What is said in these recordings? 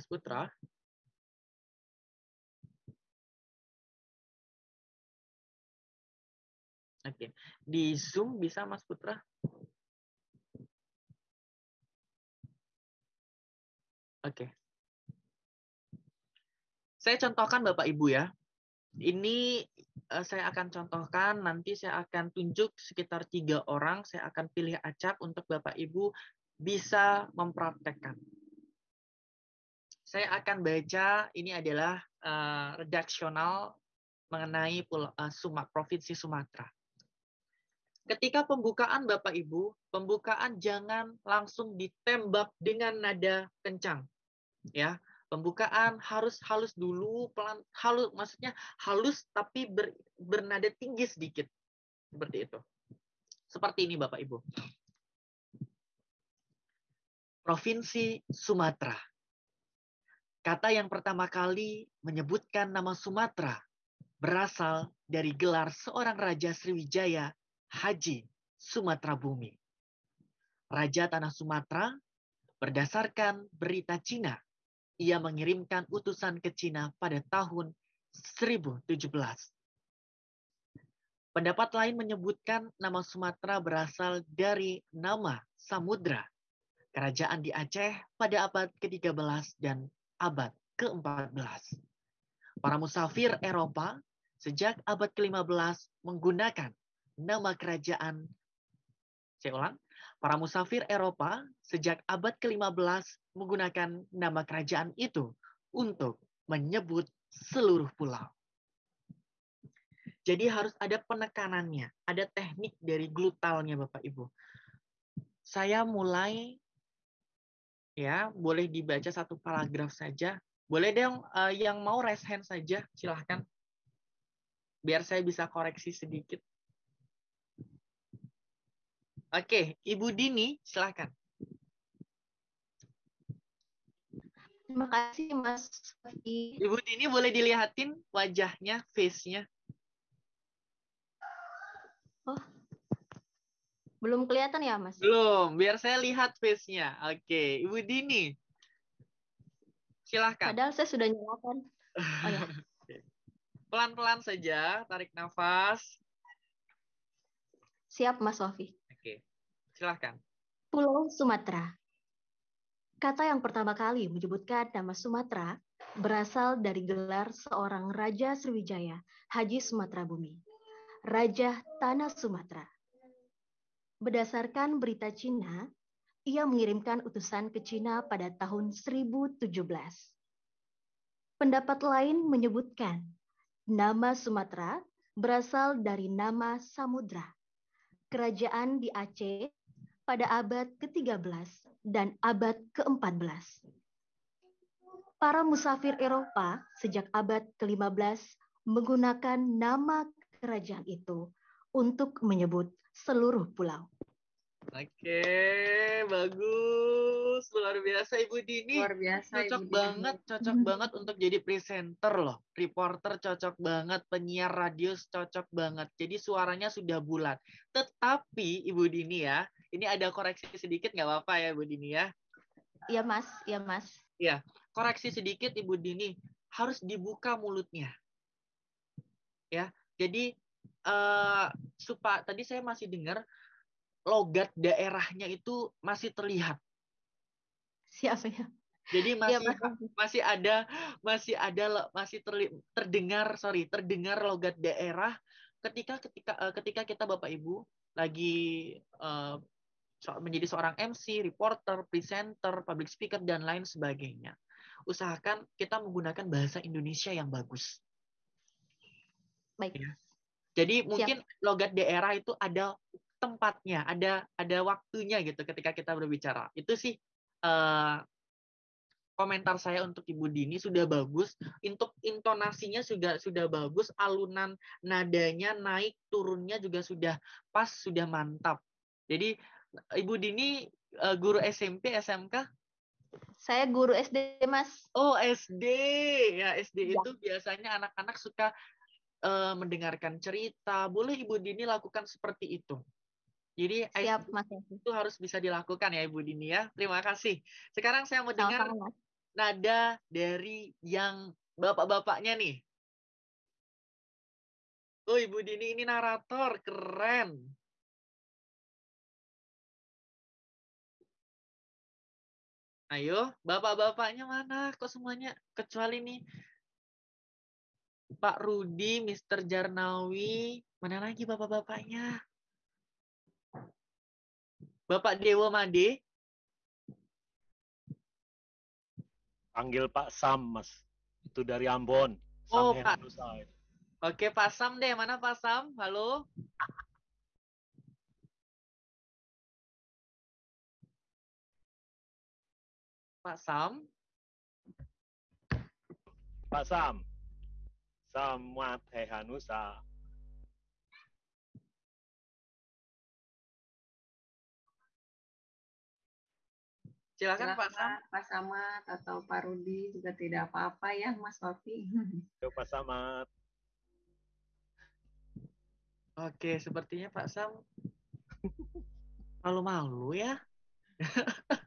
Mas Putra. Oke, di Zoom bisa Mas Putra? Oke. Saya contohkan Bapak Ibu ya. Ini uh, saya akan contohkan, nanti saya akan tunjuk sekitar tiga orang, saya akan pilih acak untuk Bapak Ibu bisa mempraktekkan. Saya akan baca, ini adalah uh, redaksional mengenai Pulau, uh, Sumat, Provinsi Sumatera. Ketika pembukaan Bapak Ibu, pembukaan jangan langsung ditembak dengan nada kencang. Ya, pembukaan harus halus dulu, pelan halus maksudnya halus tapi ber, bernada tinggi sedikit. Seperti itu. Seperti ini Bapak Ibu. Provinsi Sumatera. Kata yang pertama kali menyebutkan nama Sumatera berasal dari gelar seorang Raja Sriwijaya Haji Sumatera Bumi. Raja Tanah Sumatera berdasarkan berita Cina, ia mengirimkan utusan ke Cina pada tahun 1017. Pendapat lain menyebutkan nama Sumatera berasal dari nama Samudra, kerajaan di Aceh pada abad ke-13 dan abad ke-14. Para musafir Eropa sejak abad ke-15 menggunakan nama kerajaan. Saya ulang, para musafir Eropa sejak abad ke-15 menggunakan nama kerajaan itu untuk menyebut seluruh pulau. Jadi harus ada penekanannya, ada teknik dari glutalnya Bapak Ibu. Saya mulai ya, boleh dibaca satu paragraf saja. Boleh dong uh, yang mau raise hand saja, silahkan. Biar saya bisa koreksi sedikit. Oke, Ibu Dini, silakan. Terima kasih, Mas. Ibu Dini boleh dilihatin wajahnya, face-nya. Oh, belum kelihatan ya, Mas? Belum, biar saya lihat face-nya. Oke, Ibu Dini. Silahkan. Padahal saya sudah nyalakan. Oh ya. Pelan-pelan saja, tarik nafas. Siap, Mas Sofi. Oke, silahkan. Pulau Sumatera. Kata yang pertama kali menyebutkan nama Sumatera berasal dari gelar seorang Raja Sriwijaya, Haji Sumatera Bumi. Raja Tanah Sumatera. Berdasarkan berita Cina, ia mengirimkan utusan ke Cina pada tahun 1017. Pendapat lain menyebutkan nama Sumatera berasal dari nama Samudra kerajaan di Aceh pada abad ke-13 dan abad ke-14. Para musafir Eropa sejak abad ke-15 menggunakan nama kerajaan itu untuk menyebut seluruh pulau. Oke, bagus. Luar biasa Ibu Dini. Luar biasa Cocok Ibu banget, Dini. cocok banget untuk jadi presenter loh. Reporter cocok banget, penyiar radio cocok banget. Jadi suaranya sudah bulat. Tetapi Ibu Dini ya, ini ada koreksi sedikit nggak apa-apa ya Ibu Dini ya? Iya Mas, iya Mas. Iya, koreksi sedikit Ibu Dini. Harus dibuka mulutnya. Ya, jadi uh, supa tadi saya masih dengar logat daerahnya itu masih terlihat. Siapa ya? Jadi masih ya, masih ada masih ada masih terli, terdengar sorry terdengar logat daerah ketika ketika uh, ketika kita Bapak Ibu lagi uh, menjadi seorang MC, reporter, presenter, public speaker dan lain sebagainya. Usahakan kita menggunakan bahasa Indonesia yang bagus. Baik. Ya. Jadi mungkin Siap. logat daerah itu ada tempatnya, ada ada waktunya gitu ketika kita berbicara. Itu sih uh, komentar saya untuk Ibu Dini sudah bagus, untuk intonasinya sudah sudah bagus, alunan nadanya naik turunnya juga sudah pas, sudah mantap. Jadi Ibu Dini uh, guru SMP, SMK? Saya guru SD, Mas. Oh, SD. Ya, SD ya. itu biasanya anak-anak suka uh, mendengarkan cerita. Boleh Ibu Dini lakukan seperti itu. Jadi Siap, Mas. itu harus bisa dilakukan ya Ibu Dini ya. Terima kasih. Sekarang saya mau dengar nada dari yang bapak-bapaknya nih. Oh, Ibu Dini ini narator, keren. Ayo, bapak-bapaknya mana? Kok semuanya kecuali nih Pak Rudi, Mr. Jarnawi, mana lagi bapak-bapaknya? Bapak Dewa Made? Panggil Pak Sam, Mas. Itu dari Ambon. Oh, Sam Pak. Henusai. Oke, Pak Sam deh. Mana Pak Sam? Halo? Pak Sam? Pak Sam. Samat Hehanusa. Silakan Pak Sam. Silakan Pak Samad atau Pak Rudi juga tidak apa-apa ya Mas Wafi. Yo, Pak Samat. Oke, sepertinya Pak Sam malu-malu ya.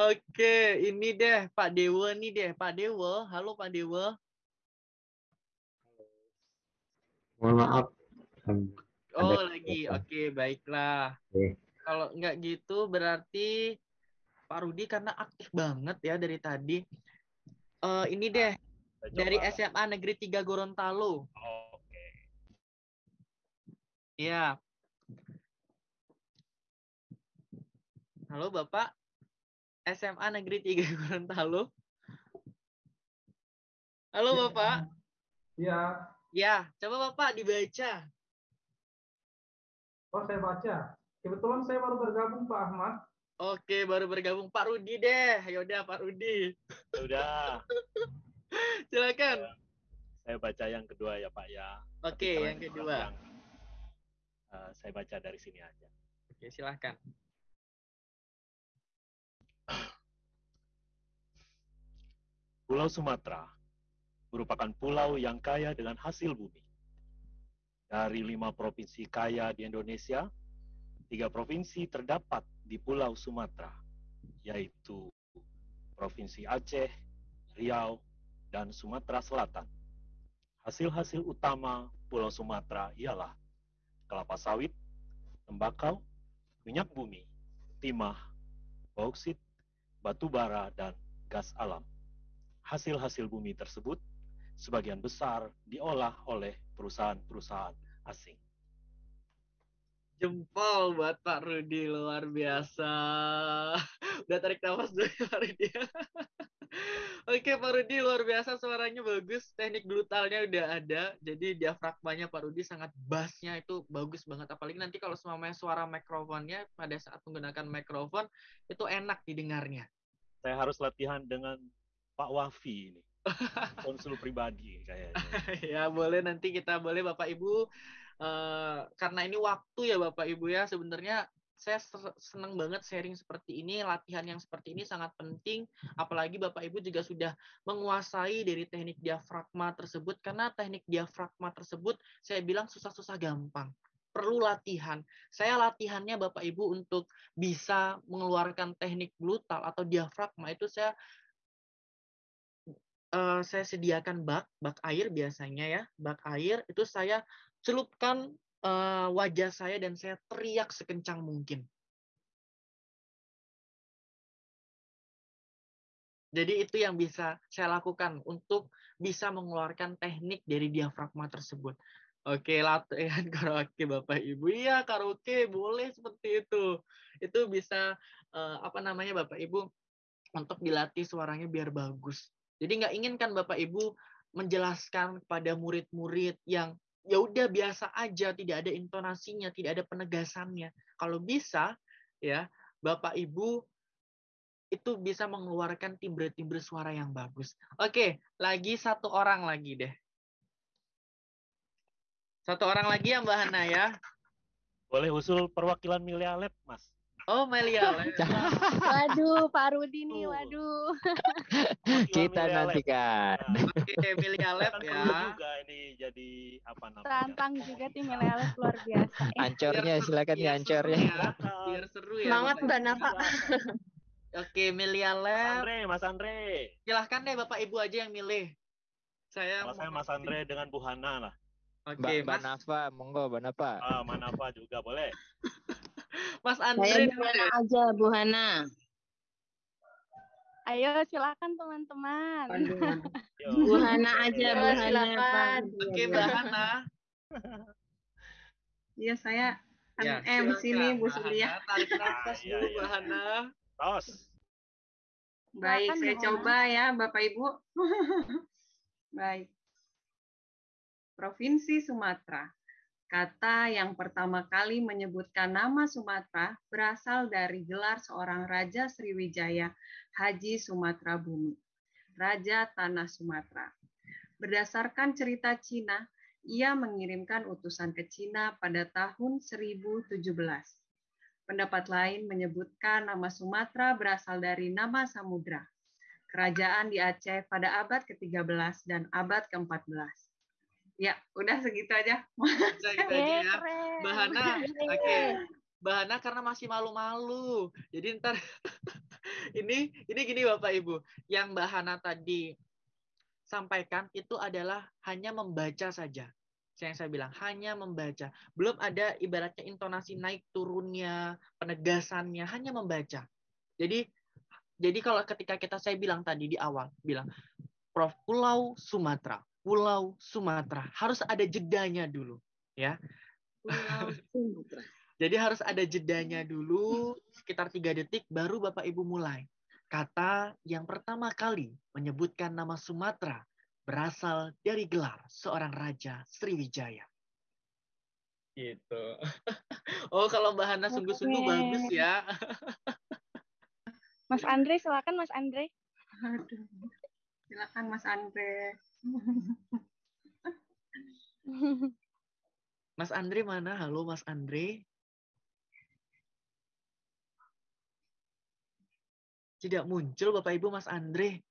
Oke, ini deh Pak Dewa nih deh. Pak Dewa, halo Pak Dewa. Mohon maaf. Oh, Ada lagi. Oke, baiklah. Oke. Kalau nggak gitu berarti Pak Rudi karena aktif banget ya dari tadi. Eh, ini deh dari coba. SMA Negeri 3 Gorontalo. Oke. Iya. Halo Bapak. SMA Negeri 3 Gorontalo. Halo Bapak. Iya, Ya, coba Bapak dibaca. oh saya baca. Kebetulan saya baru bergabung Pak Ahmad. Oke, baru bergabung Pak Rudi deh. Yaudah Pak Rudi. Ya Udah. Silakan. Saya baca yang kedua ya Pak ya. Oke, yang kedua. yang, eh, saya baca dari sini aja. Oke, silakan. Pulau Sumatera merupakan pulau yang kaya dengan hasil bumi. Dari lima provinsi kaya di Indonesia, tiga provinsi terdapat di Pulau Sumatera, yaitu Provinsi Aceh, Riau, dan Sumatera Selatan. Hasil-hasil utama Pulau Sumatera ialah kelapa sawit, tembakau, minyak bumi, timah, bauksit, batu bara, dan gas alam. Hasil-hasil bumi tersebut sebagian besar diolah oleh perusahaan-perusahaan asing. Jempol buat Pak Rudi luar biasa. Udah tarik nafas dulu Pak Rudi. Oke Pak Rudi luar biasa suaranya bagus, teknik glutalnya udah ada, jadi diafragmanya Pak Rudi sangat bassnya itu bagus banget. Apalagi nanti kalau semuanya suara mikrofonnya pada saat menggunakan mikrofon itu enak didengarnya. Saya harus latihan dengan Pak Wafi ini. Konsul pribadi kayaknya. ya boleh nanti kita boleh Bapak Ibu eh, karena ini waktu ya Bapak Ibu ya sebenarnya saya senang banget sharing seperti ini latihan yang seperti ini sangat penting. Apalagi Bapak Ibu juga sudah menguasai dari teknik diafragma tersebut. Karena teknik diafragma tersebut saya bilang susah-susah gampang. Perlu latihan. Saya latihannya Bapak Ibu untuk bisa mengeluarkan teknik glutal atau diafragma itu saya eh, saya sediakan bak, bak air biasanya ya, bak air itu saya celupkan eh, wajah saya dan saya teriak sekencang mungkin. Jadi itu yang bisa saya lakukan untuk bisa mengeluarkan teknik dari diafragma tersebut. Oke, latihan karaoke Bapak Ibu. Iya, karaoke boleh seperti itu. Itu bisa eh, apa namanya Bapak Ibu untuk dilatih suaranya biar bagus. Jadi nggak ingin kan Bapak Ibu menjelaskan kepada murid-murid yang ya udah biasa aja, tidak ada intonasinya, tidak ada penegasannya. Kalau bisa ya Bapak Ibu itu bisa mengeluarkan timbre-timbre suara yang bagus. Oke, lagi satu orang lagi deh. Satu orang lagi ya Mbak Hana ya. Boleh usul perwakilan Milea Lab, Mas? Oh, Melia. Waduh, Pak Rudi nih, waduh. Kita Lab. nantikan. Oke, Melia Lab kan ya. juga ini apa namanya? Tantang juga tim Milenial luar biasa. Ancornya Biar- silakan ya ancornya. ya. Biar seru ya. Semangat Mbak. Nafa. Oke, Mas Lab. Andre, Mas Andre. Silahkan deh Bapak Ibu aja yang milih. Saya Kalau saya mau- Mas Andre dengan Bu Hana lah. Oke, Mbak, Mbak Mas, Nafa, monggo Mbak Nafa. Ah, Manafa juga boleh. Mas Saya Andre Bu Hana aja, Bu Hana. Ayo silakan teman-teman. Bu Hana aja, Bu Hana. silakan. Oke, Mbak Hana. Iya, saya Ya, MC nih, silakan, Bu Sulia. Hana. Tarik nafas iya, dulu, iya. Mbak Hana. Tos. Baik, saya Bu coba ya, Bapak Ibu. Baik. Provinsi Sumatera. Kata yang pertama kali menyebutkan nama Sumatera berasal dari gelar seorang Raja Sriwijaya Haji Sumatera Bumi, Raja Tanah Sumatera. Berdasarkan cerita Cina, ia mengirimkan utusan ke Cina pada tahun 1017. Pendapat lain menyebutkan nama Sumatera berasal dari nama samudra, kerajaan di Aceh pada abad ke-13 dan abad ke-14. Ya, udah segitu aja. Udah gitu aja ya. keren. Mbak Hana, oke. Mbak Hana karena masih malu-malu. Jadi ntar ini ini gini Bapak Ibu, yang Mbak Hana tadi sampaikan itu adalah hanya membaca saja. Yang saya bilang hanya membaca. Belum ada ibaratnya intonasi naik turunnya, penegasannya, hanya membaca. Jadi jadi kalau ketika kita saya bilang tadi di awal bilang Prof Pulau Sumatera, Pulau Sumatera harus ada jedanya dulu, ya. Pulau Sumatera. Jadi harus ada jedanya dulu, sekitar tiga detik, baru Bapak Ibu mulai. Kata yang pertama kali menyebutkan nama Sumatera berasal dari gelar seorang Raja Sriwijaya. Gitu. Oh, kalau Mbak Hana sungguh-sungguh bagus ya. Mas Andre silakan Mas Andre. Aduh. Silakan Mas Andre. Mas Andre mana? Halo Mas Andre. Tidak muncul Bapak Ibu Mas Andre.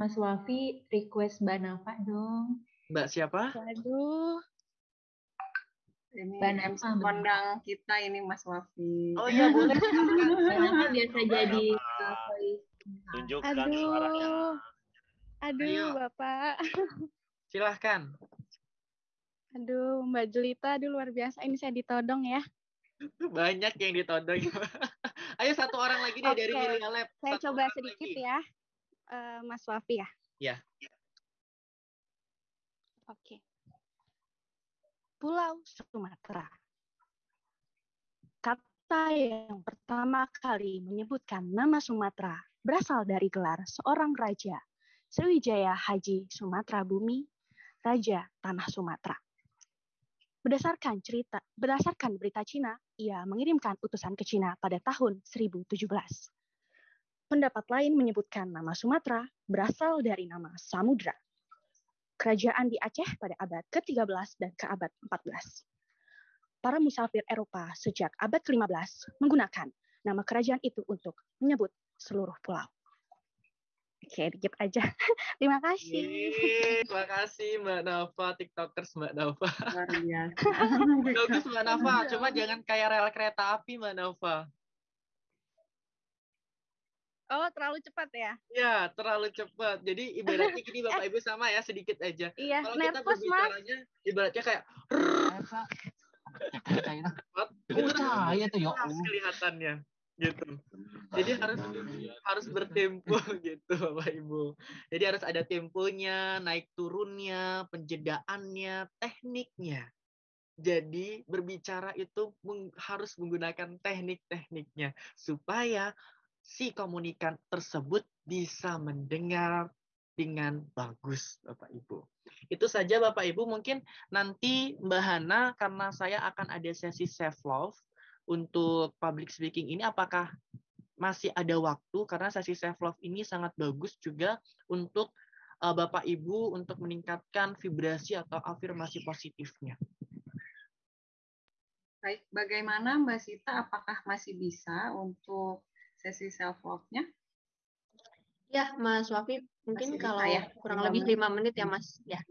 Mas Wafi request Mbak Nafa dong. Mbak siapa? Waduh. Ini Mbak Nafa, kondang kita ini Mas Wafi. Oh iya boleh. Mbak Nafa biasa jadi voice. Tunjukkan suaranya. Aduh. Aduh, Ayo. Bapak. Silahkan. Aduh, Mbak Jelita, aduh luar biasa. Ini saya ditodong ya. Banyak yang ditodong. Ayo satu orang lagi deh dari Oke, Milia Lab. Saya Satu coba sedikit lagi. ya, eh, Mas Wafi ya. Ya. Oke. Pulau Sumatera. Kata yang pertama kali menyebutkan nama Sumatera berasal dari gelar seorang raja, Sriwijaya Haji Sumatera Bumi, Raja Tanah Sumatera. Berdasarkan cerita, berdasarkan berita Cina, ia mengirimkan utusan ke Cina pada tahun 1017. Pendapat lain menyebutkan nama Sumatera berasal dari nama Samudra, kerajaan di Aceh pada abad ke-13 dan ke abad 14. Para musafir Eropa sejak abad ke-15 menggunakan nama kerajaan itu untuk menyebut seluruh pulau. Oke, dikit aja. Terima kasih. Yeay, terima kasih Mbak Nafa, TikTokers Mbak Nafa. Luar biasa. Bagus Mbak Nafa, cuma jangan kayak rel kereta api Mbak Nafa. Oh, terlalu cepat ya? Ya, terlalu cepat. Jadi ibaratnya gini Bapak Ibu sama ya, sedikit aja. Iya, Kalau kita nervous, Mas. berbicaranya ibaratnya kayak cepat, Percaya tuh ya harus Allah. kelihatannya gitu. Jadi harus harus bertempo gitu Bapak Ibu. Jadi harus ada temponya, naik turunnya, penjedaannya, tekniknya. Jadi berbicara itu meng- harus menggunakan teknik-tekniknya supaya si komunikan tersebut bisa mendengar dengan bagus Bapak Ibu. Itu saja Bapak Ibu mungkin nanti Mbak Hana karena saya akan ada sesi self love untuk public speaking ini apakah masih ada waktu karena sesi self love ini sangat bagus juga untuk uh, Bapak Ibu untuk meningkatkan vibrasi atau afirmasi positifnya. Baik, bagaimana Mbak Sita? Apakah masih bisa untuk sesi self love-nya? Ya, Mas Wafi, mungkin Masih bisa kalau ya? kurang lebih lima menit ya, Mas. Ya.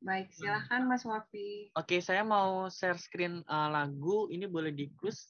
Baik, silahkan Mas Wafi. Oke, saya mau share screen uh, lagu. Ini boleh di close